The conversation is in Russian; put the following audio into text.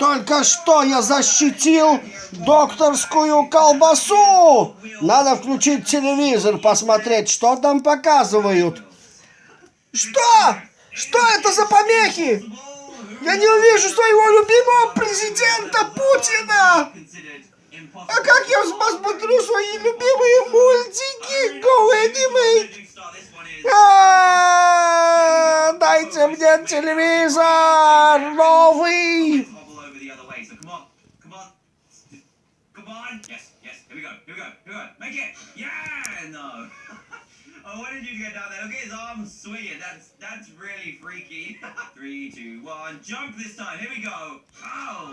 Только что я защитил докторскую колбасу. Надо включить телевизор, посмотреть, что там показывают. Что? Что это за помехи? Я не увижу своего любимого президента Путина. А как я посмотрю свои любимые мультики? Go Animate. А, Дайте мне телевизор новый. Come on. Come on. Come on. Yes, yes. Here we go. Here we go. Here we go. Make it. Yeah. No. I wanted you to get down there. Look at his arms swinging. That's that's really freaky. Three, two, one. Jump this time. Here we go. Oh.